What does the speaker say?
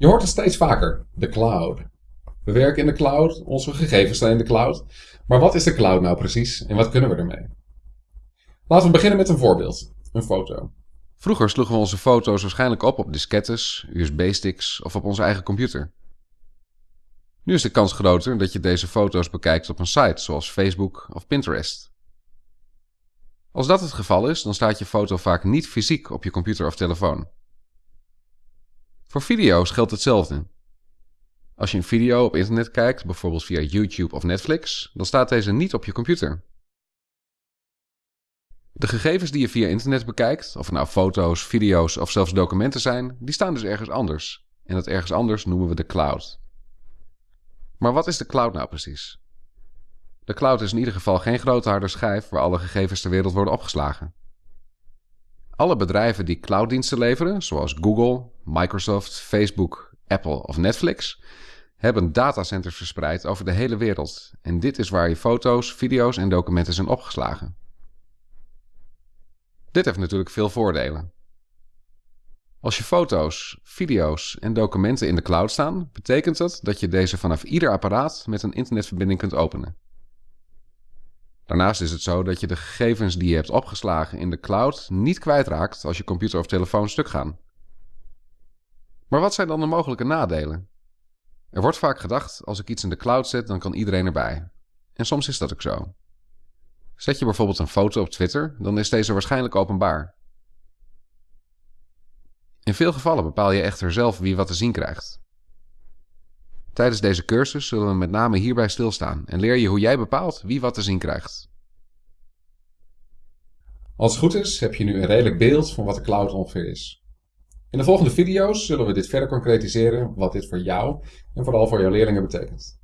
Je hoort het steeds vaker, de cloud. We werken in de cloud, onze gegevens staan in de cloud. Maar wat is de cloud nou precies en wat kunnen we ermee? Laten we beginnen met een voorbeeld, een foto. Vroeger sloegen we onze foto's waarschijnlijk op op diskettes, USB-sticks of op onze eigen computer. Nu is de kans groter dat je deze foto's bekijkt op een site zoals Facebook of Pinterest. Als dat het geval is, dan staat je foto vaak niet fysiek op je computer of telefoon. Voor video's geldt hetzelfde. Als je een video op internet kijkt, bijvoorbeeld via YouTube of Netflix, dan staat deze niet op je computer. De gegevens die je via internet bekijkt, of nou foto's, video's of zelfs documenten zijn, die staan dus ergens anders. En dat ergens anders noemen we de cloud. Maar wat is de cloud nou precies? De cloud is in ieder geval geen grote harde schijf waar alle gegevens ter wereld worden opgeslagen. Alle bedrijven die clouddiensten leveren, zoals Google, Microsoft, Facebook, Apple of Netflix, hebben datacenters verspreid over de hele wereld. En dit is waar je foto's, video's en documenten zijn opgeslagen. Dit heeft natuurlijk veel voordelen. Als je foto's, video's en documenten in de cloud staan, betekent dat dat je deze vanaf ieder apparaat met een internetverbinding kunt openen. Daarnaast is het zo dat je de gegevens die je hebt opgeslagen in de cloud niet kwijtraakt als je computer of telefoon stuk gaan. Maar wat zijn dan de mogelijke nadelen? Er wordt vaak gedacht, als ik iets in de cloud zet, dan kan iedereen erbij. En soms is dat ook zo. Zet je bijvoorbeeld een foto op Twitter, dan is deze waarschijnlijk openbaar. In veel gevallen bepaal je echter zelf wie wat te zien krijgt. Tijdens deze cursus zullen we met name hierbij stilstaan en leer je hoe jij bepaalt wie wat te zien krijgt. Als het goed is, heb je nu een redelijk beeld van wat de cloud ongeveer is. In de volgende video's zullen we dit verder concretiseren wat dit voor jou en vooral voor jouw leerlingen betekent.